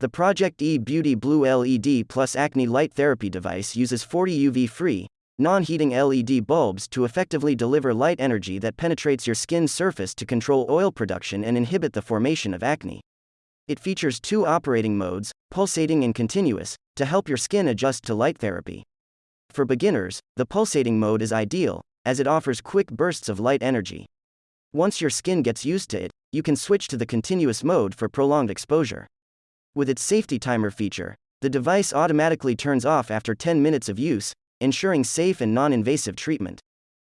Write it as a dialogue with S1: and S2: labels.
S1: The Project E Beauty Blue LED plus Acne Light Therapy device uses 40 UV free, non heating LED bulbs to effectively deliver light energy that penetrates your skin's surface to control oil production and inhibit the formation of acne. It features two operating modes, pulsating and continuous, to help your skin adjust to light therapy. For beginners, the pulsating mode is ideal, as it offers quick bursts of light energy. Once your skin gets used to it, you can switch to the continuous mode for prolonged exposure. With its safety timer feature, the device automatically turns off after 10 minutes of use, ensuring safe and non invasive treatment.